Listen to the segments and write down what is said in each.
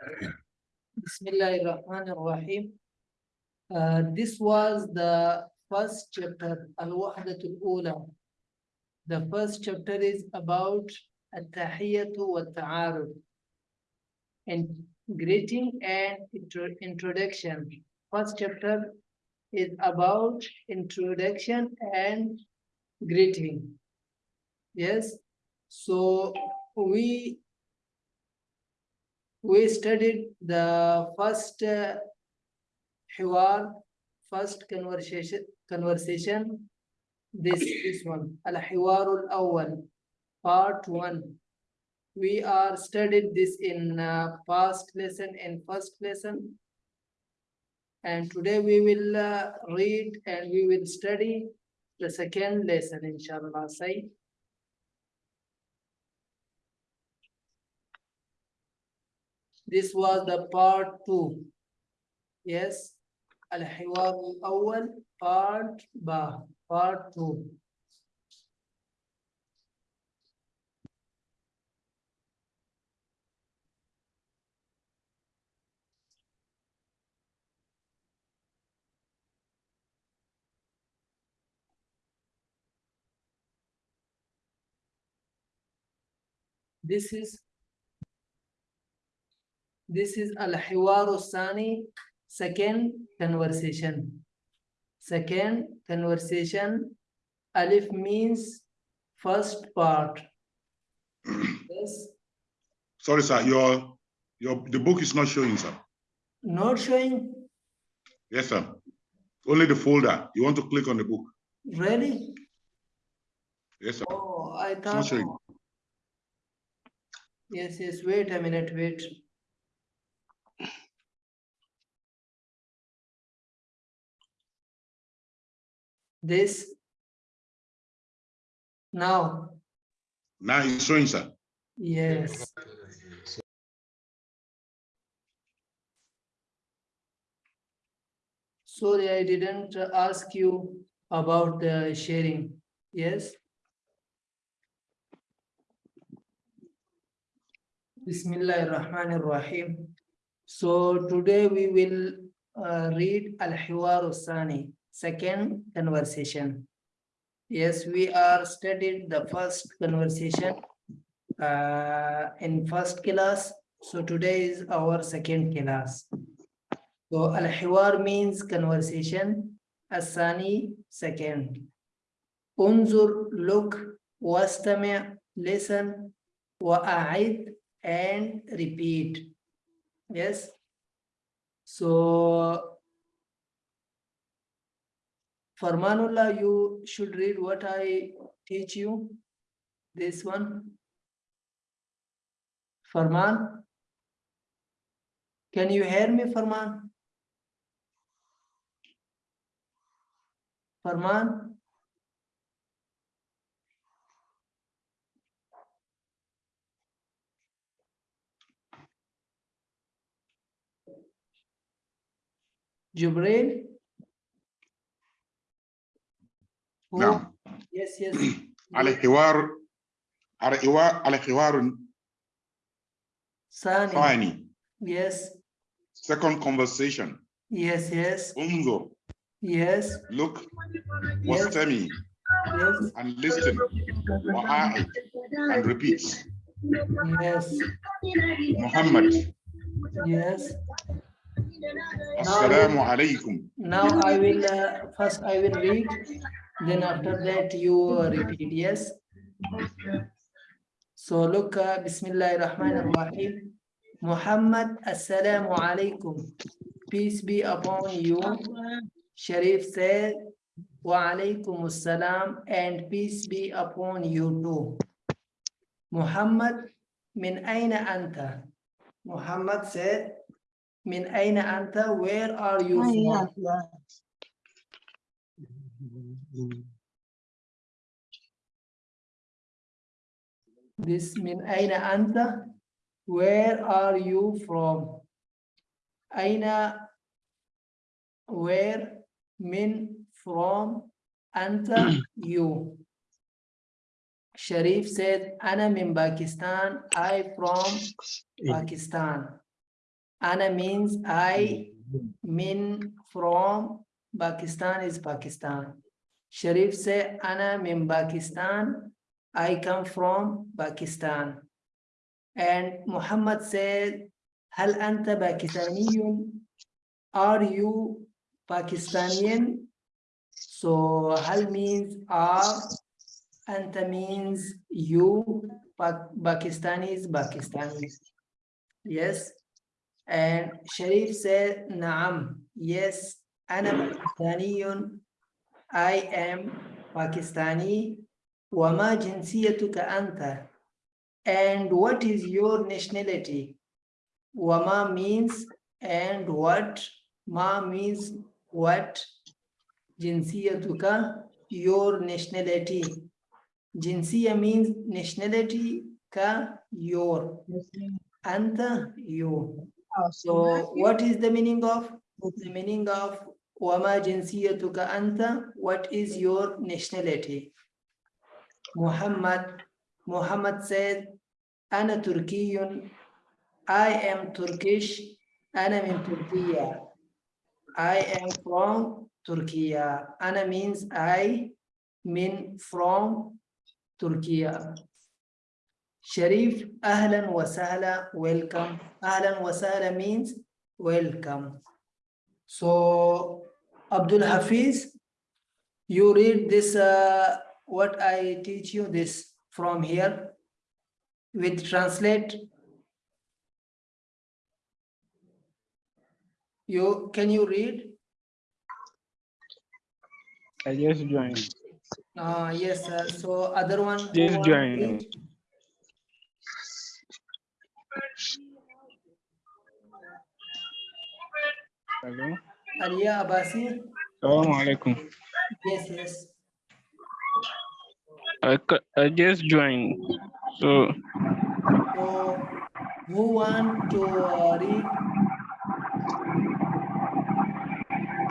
Bismillahirrahmanirrahim. Uh, this was the first chapter, Al-Wahdatul Ula. The first chapter is about At-Tahiyyatu wa Ta'aruf. And greeting and intro- introduction. First chapter is about introduction and greeting. Yes, so we we studied the first uh, hiwar, first conversation conversation. This this one, al hiwarul awwal, part one. We are studied this in uh, past lesson and first lesson. And today we will uh, read and we will study the second lesson, inshallah. Say. This was the part two. Yes. Al-Hiwar al-Awwal, part ba, part two. This is this is Al-Hiwar Sani, second conversation. Second conversation, Alif means first part. Yes, Sorry, sir, your, your, the book is not showing, sir. not showing, Yes, sir. Only the folder. You want to click on the book. really? Yes, sir. Oh, I It's not thought, showing. yes, yes, wait a minute, wait. This. Now, Now it's showing, sir. yes. Sorry, I didn't ask you about the sharing. Yes? Bismillah ar-Rahman. So today we will uh, read Al-Hiwar Sani, second conversation. Yes, we are studying the first conversation uh, in first class. So today is our second class. So al-hiwar means conversation, asani second. Unzur look, wastami' listen, wa'a'id and repeat. Yes. So Farmanullah, you should read what I teach you. This one. Farman. Can you hear me, Farman? Farman? Jubrail? Who? Now, Yes, yes. الحوار الحوار الحوار Sani. الثاني Yes, second conversation yes, yes, انظر yes, look yes, واستمع yes, and listen وعائد and repeat yes, محمد yes. السلام عليكم Now I will, uh, first I will read, then after that you repeat, yes? So look, uh, Bismillah ar-Rahman ar-Rahim. Muhammad, Assalamu alaikum. Peace be upon you. Sharif said, Wa alaikum assalam and peace be upon you too. Muhammad, min aina anta? Muhammad said, min aina anta? Where are you from? This min aina anta? Where are you from? Aina, where, min, from, anta, you. Sharif said, Ana min Pakistan, I from Pakistan. Ana means I, mm-hmm. min from Pakistan is Pakistan. Sharif say, Ana min Pakistan. I come from Pakistan. And Muhammad said, Hal anta Pakistaniyun? Are you Pakistanian? So Hal means are, anta means you, pa Pakistanis, Pakistanis. Yes. And Sharif said, Naam. Yes, Ana Pakistaniyun. I am Pakistani. Wama jinsiyatuka anta? And what is your nationality? Wama means and what? Ma means what? Jinsiyatuka, your nationality. Jinsiya means nationality, ka, your. Anta, you. Oh, so what is the meaning of? The meaning of Wama jinsiyatuka anta? What is your nationality? Muhammad, Muhammad said, Ana Turkiyun, I am Turkish, Ana min Turkiya. I am from Turkey. Ana means I, min from Turkey. Sharif, ahlan wa sahla, welcome. Ahlan wa sahla means welcome. So, Abdul Hafiz, you read this, uh, what I teach you this from here with translate. You, can you read? I just joined. Uh, yes, sir. So other one. who Yes, want to join. Hello. Alia Abasi. Assalamu alaikum. Yes, yes. I, I just joined, so. so who want to uh, read?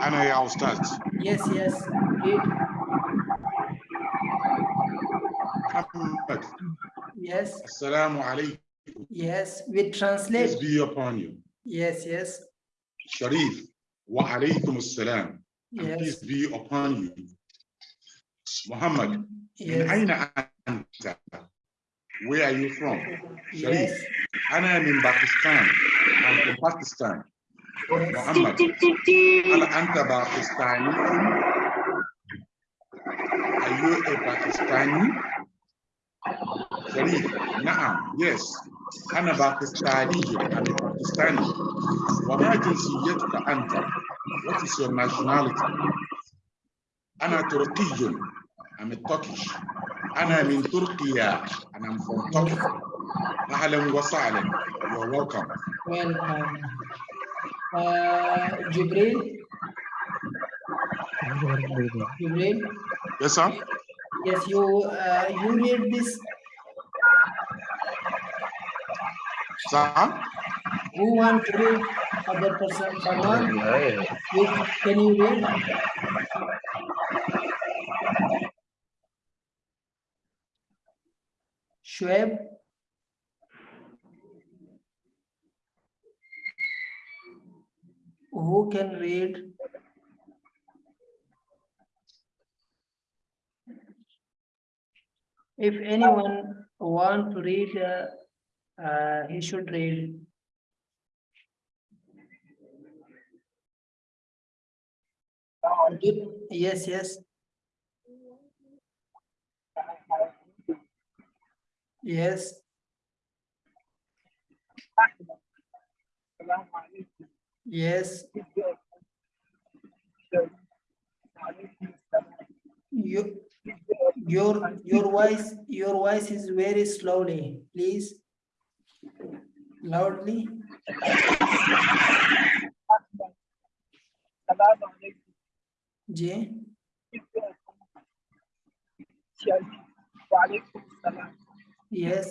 I know I'll start. Yes, yes, read. Yes. Assalamu alaikum. Yes, we translate. Peace be upon you. Yes, yes. Sharif. Wa alaykum assalam. Yes. Peace be upon you. Muhammad, yes. where are you from? Sharif, yes. Ana am in Pakistan. I'm from Pakistan. Yes. Muhammad, Al Anta Pakistani. Are you a Pakistani? Sharif, Naam, yes. أنا باكستاني a Pakistani وما جنسيتك أنت What is your nationality أنا تركي I'm a Turkish أنا من تركيا and I'm from Turkey أهلا وسهلا You're welcome welcome. Uh, Jibril, Jibril, Yes sir yes, you, uh, you read this, Sir who want to read other person, someone? You, can you read? Shoaib? Who can read? If anyone want to read, uh, uh, he should read. Yes, yes. Yes, yes. You, your, your voice, your voice is very slowly, please. Loudly. J, yes,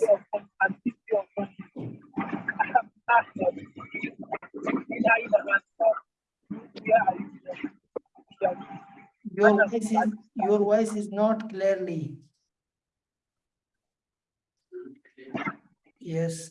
your voice is, your voice is not clearly. Yes,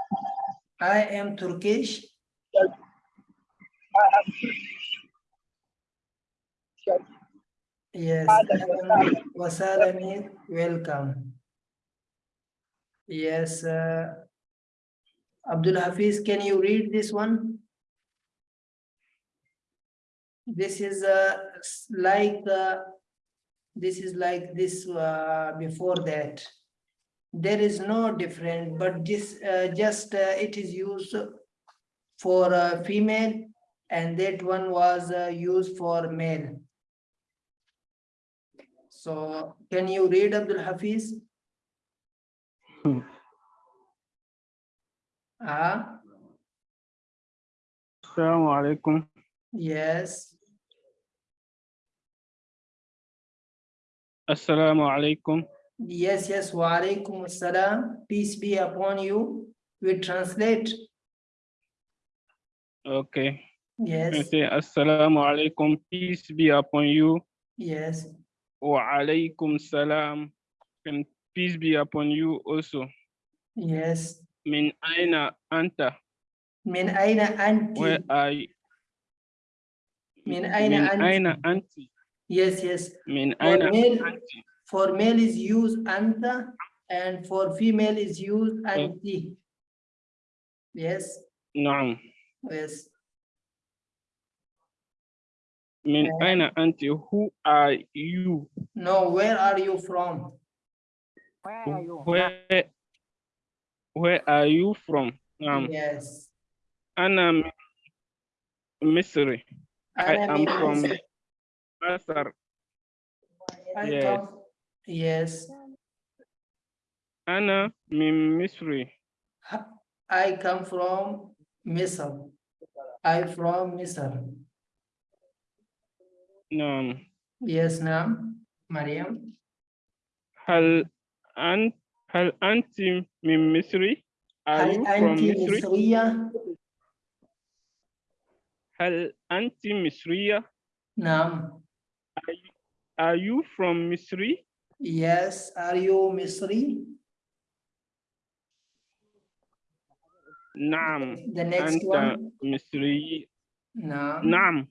I am Turkish. Yes. Wasalamit, welcome. Yes. Uh, Abdul Hafiz, can you read this one? This is uh, like uh, this is like this uh, before that. There is no different, but this uh, just uh, it is used for uh, female and that one was uh, used for male. So can you read Abdul Hafiz? Hmm. Ah, Assalamu alaikum. yes, Assalamu alaikum. Yes, yes, wa alaikum assalam, peace be upon you. We translate, Okay. Yes, say Assalamu alaikum. Peace be upon you. yes, Wa alaikum salam. And peace be upon you also. yes. Min aina anta. Min aina Where anti, are you? min aina anti, yes, yes. Min aina anti. For male is used anta and for female is used anti. Yes, Naam. yes, Min And- aina anti. Who are you? no, where are you from? Where are you? where where are you from? Um, Yes. Ana min Misri. I am from Misr. Masar. I Yes. come, Yes. Anna, min Misri. I come from Misr. I from Misr. No. Yes, naam. Mariam. Hal ant hal anti min Misri? Are you from Misri? Misriya? Hal anti Misriya? No. Are you from Misri? Yes, are you مصري? نعم The next أنت one. مصري نعم. نعم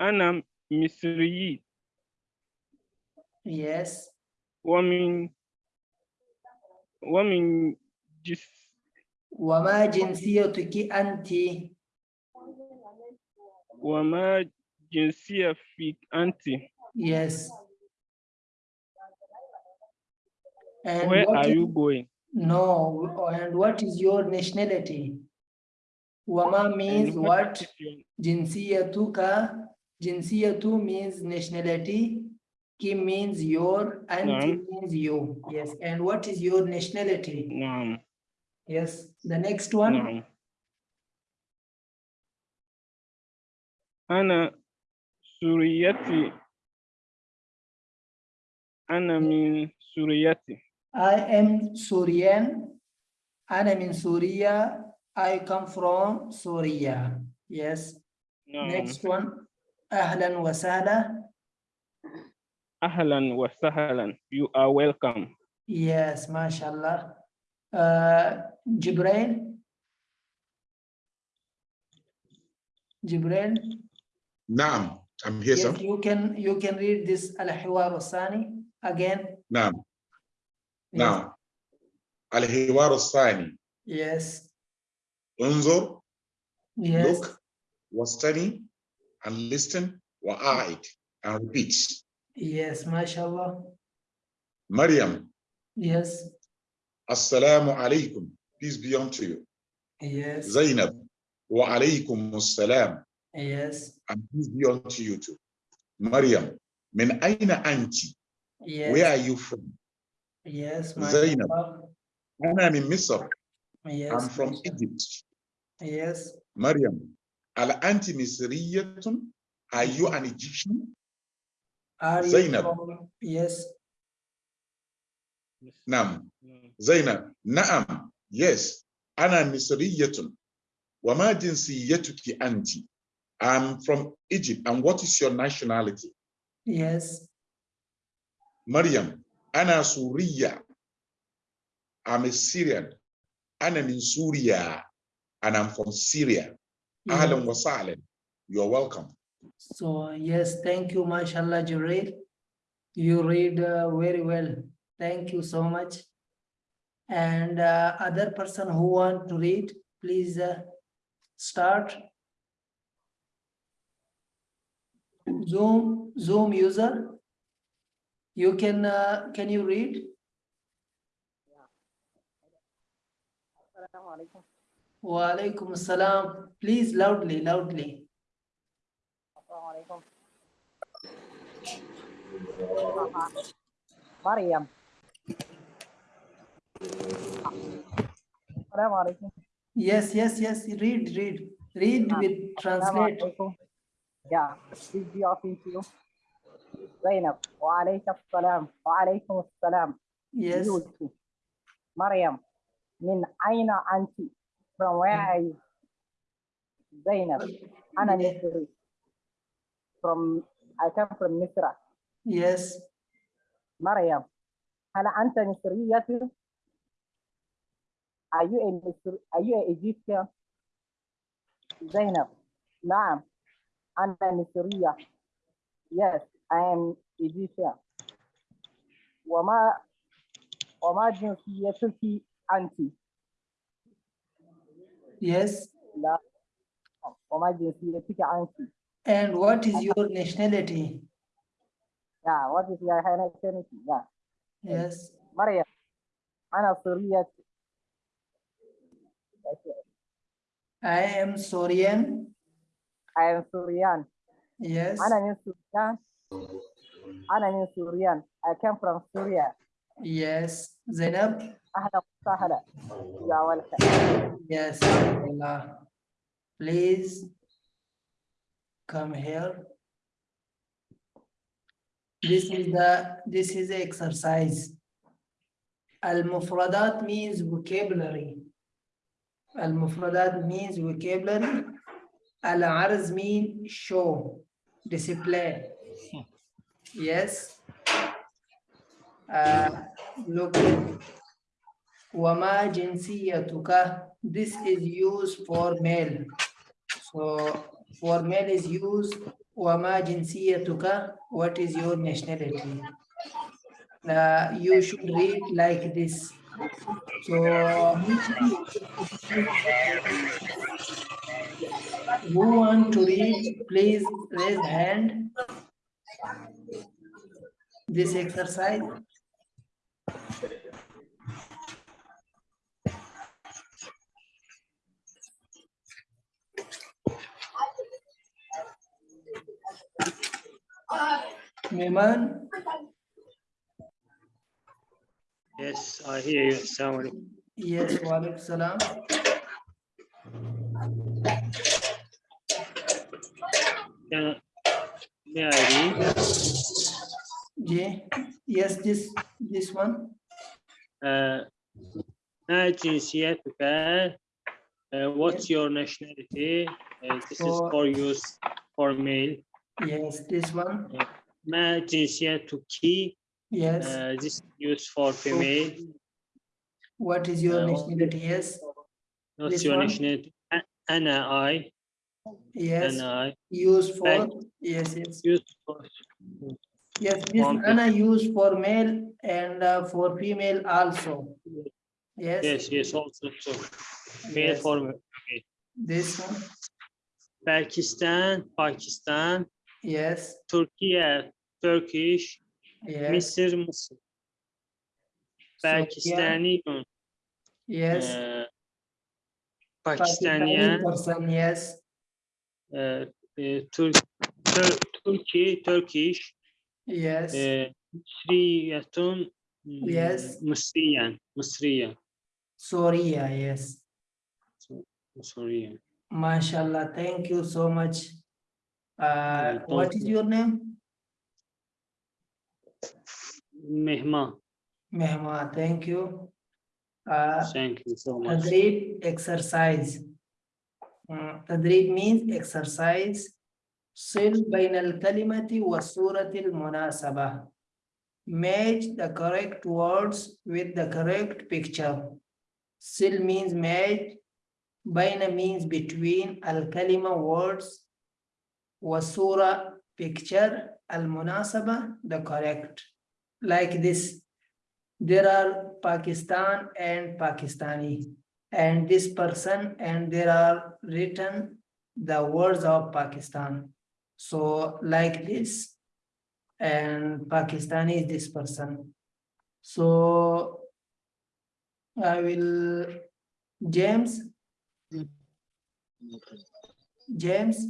أنا مصري Yes. ومن ومن جس وما جنسيتك أنت؟ وما جنسية فيك أنت؟ Yes. And Where are you going? No, and what is your nationality? Wama means what? Jinsiyatuka. Jinsiyatu means nationality. Ki means your, and means you. Yes. And what is your nationality? No. Yes. The next one. No. Ana Suriyati. Ana means Suriyati. I am Surian. I am in Syria. I come from Syria. Yes. No. Next one. Ahlan wa sahla. Ahlan wa sahlan. You are welcome. Yes, mashallah. Uh, Jibril. Jibril. Naam, I'm here, yes, sir. You can you can read this al-hiwar again. Naam. Yes, نعم الحوار الثاني Yes, انظر yes, look واستمع and listen وأعد and repeat yes, mashallah. مريم Yes, السلام عليكم peace be unto you yes, زينب وعليكم السلام yes, and peace be unto you too مريم من أين أنت where yes, are you from Yes, my Zainab. And I'm in Misr. Yes, I'm from Egypt. Yes. Mariam. Al anti Misriyatun. Are you an Egyptian? Are Zainab. From... Yes. Nam. Zainab. Naam. Yes. Ana Misriyatun. Wama jinsiyetuki anti. I'm from Egypt. And what is your nationality? Yes. Mariam. Ana Suriya. I'm a Syrian. Ana in Syria. And I'm from Syria. Ahlan wa sahlan. You're welcome. So yes, thank you, mashallah, Jibreel. You read uh, very well. Thank you so much. And uh, other person who want to read, please uh, start. Zoom, Zoom user. You can, uh, can you read? Wa alaikum salam. Please loudly, loudly. Alaikum. Yes, yes, yes, read, read, read with translate. Yeah, peace be upon you. زينب وعليك السلام وعليكم السلام. Yes. مريم من أين أنت؟ From where are you? زينب أنا مصري from I come from مصر. Yes. مريم هل أنت مصرية؟ Are you a مصر are you a Egyptian زينب نعم أنا مصرية. Yes I am Egyptian وما وما جنسيتك أنت؟ yes. لا وما جنسيتك أنت؟ And what is your nationality? Yeah, what is your nationality? Yeah, Yes, مريم أنا سورية I am Syrian. I am Syrian Yes, أنا من سوريان أنا من سوريان I came from Syria yes. Zainab. أهلا وسهلا يا welcome Yes. Allah. Please come here. This is the this is the exercise. Al-mufradat means vocabulary. Al-mufradat means vocabulary. Al-arz mean show, display. Yes. Uh, look. Wama jinsiyatuka. This is used for male. So for male is used wama jinsiyatuka. What is your nationality? Uh, you should read like this. So uh, who want to read, please raise hand. This exercise. Meman, Yes, I hear you. Assalamu. Yes, wa alaikum salam. yeah, may I read? Yeah. Yes, this this one. Uh, uh, what's your nationality? Uh, this for, is for use for mail. Yes, this one. Uh, Yes. Uh, this used for female. What is your uh, nationality? Yes. What's your one? nationality? Anna, I. Yes. Anna, I. Used for. Back. Yes, yes. Used for. Yes, this Mom, Anna used for male and uh, for female also. Yes. Yes, yes, also. So male yes. for male. This one. Pakistan, Pakistan. Yes. Turkey, Turkish. Yes. Mısır, Mısır. Pakistani, Yes. uh, Pakistani Pakistani, person, yes, uh, uh, Tur Tur Turkey, Turkish, yes, uh, Mısriyatun, mm, Yes. Mısriyan, Mısriyan. Soria, yes. Sorry. MashaAllah, thank you so much. Uh, what is you. your name? Mehma. Mehma, thank you. Uh, thank you so much. Tadrib exercise. Uh, tadrib means exercise. Sil bain al-kalimati wa surati al-munasabah. Match the correct words with the correct picture. Sil means match. Baina means between al-kalima words. Wa surah picture. Al-munasabah the correct. Like this. There are Pakistan and Pakistani. And this person and there are written the words of Pakistan. So like this. And Pakistani is this person. So I will, James. Hmm. James.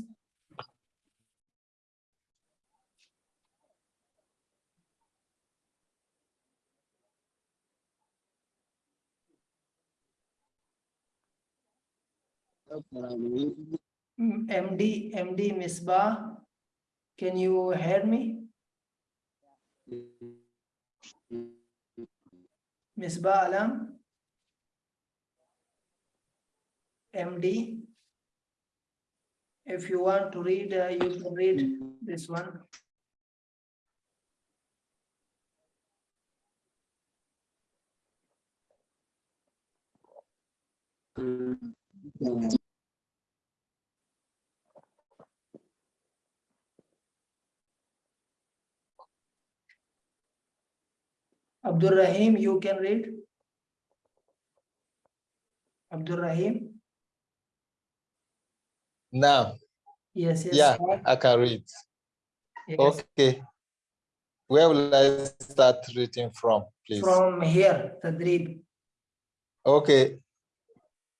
MD, MD Misbah, can you hear me? Misbah Alam? MD? If you want to read, uh, you can read this one. Abdul Rahim, you can read. Abdul Rahim. Now. Yes, yes. Yeah, sir. I can read. Yes. Okay. Where will I start reading from, please? From here, Tadrib. Okay.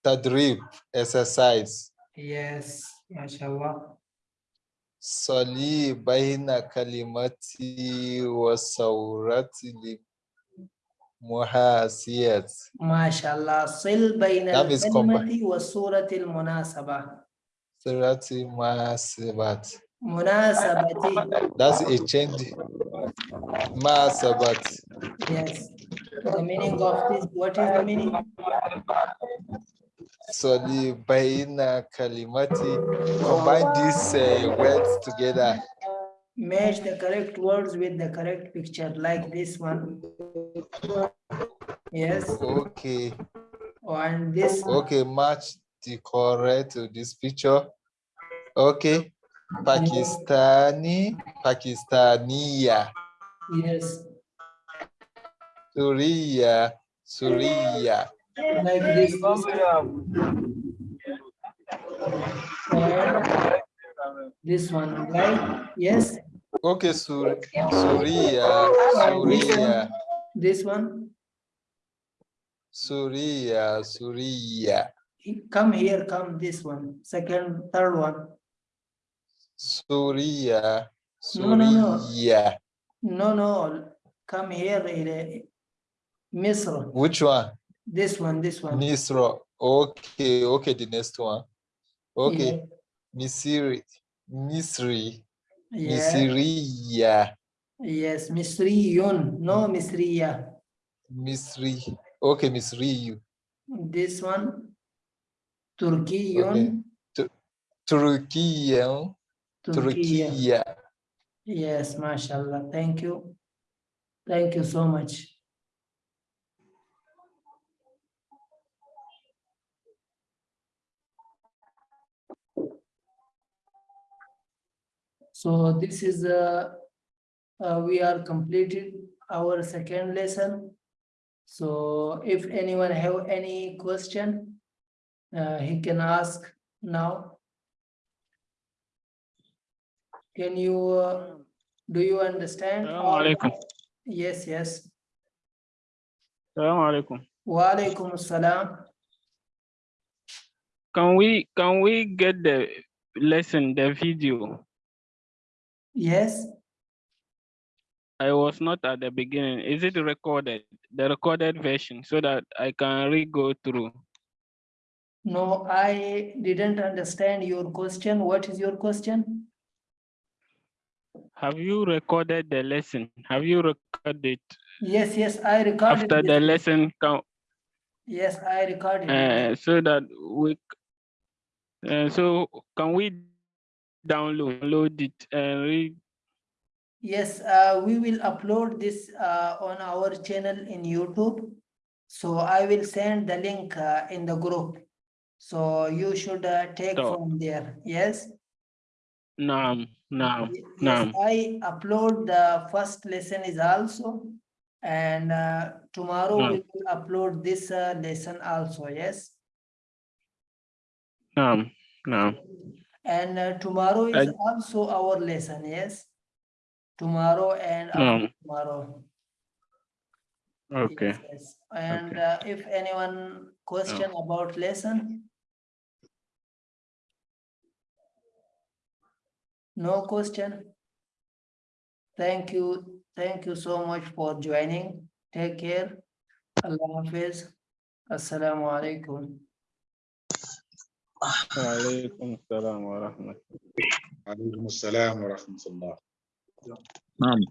Tadrib, exercise. Yes, mashallah. Sali baina kalimati wa saurati li Muhasiyat. MashaAllah. Sil bain al kalimati wa surati al munasaba. Surati munasabat. Munasabati. That's a change. Munasabat. Yes. The meaning of this, what is the meaning? So the bayna kalimati, combine these uh, words together. Match the correct words with the correct picture like this one. Yes, Okay. and this, Okay, match the correct to this picture. Okay. Pakistani, Pakistaniya, yes, Suriya, Suriya. like this. this. This one, right? Yes, Okay, Sur Suriya, Suriya, this one. Suriya, Suriya, Come here, come this one, second, third one. Suriya, No, no, no. No, no, come here, eh, Misr, Which one? this one, this one. Misra. Okay, okay, the next one. Okay, Misiri, Misri, Yeah, Misriya, yes, Misriyun, no Misriya. Misri. Okay, Misriyu. This one, Turkiyun, Turkiya, Turkiya. Turkiya. Yes, mashallah, thank you. Thank you so much. So this is, uh, uh, we are completed our second lesson. So if anyone have any question, uh, he can ask now. Can you, uh, do you understand? Alaikum. Yes, yes. Alaikum. Wa alaikum assalam. Can we can we get the lesson, the video? Yes, I was not at the beginning. Is it recorded? The recorded version so that I can re-go through. No, I didn't understand your question. What is your question? Have you recorded the lesson? Have you recorded Yes, yes, I recorded. after the this. lesson count? Yes, I recorded. it. Uh, so that we, uh, so can we download, load it and read? Yes, uh, we will upload this uh, on our channel in YouTube. So I will send the link uh, in the group. So you should uh, take So- from there. Yes. No, no, Yes, naam. I upload the first lesson is also. And uh, tomorrow we will upload this uh, lesson also, yes. No, no. And uh, tomorrow is I- also our lesson, yes tomorrow and um, tomorrow. Okay. And okay. Uh, if anyone question oh. about lesson? No question. Thank you. Thank you so much for joining. Take care. Allah Hafiz. Assalamu alaikum. Wa alaikum wa rahmatullah. Alaikum assalam wa rahmatullah. Vale.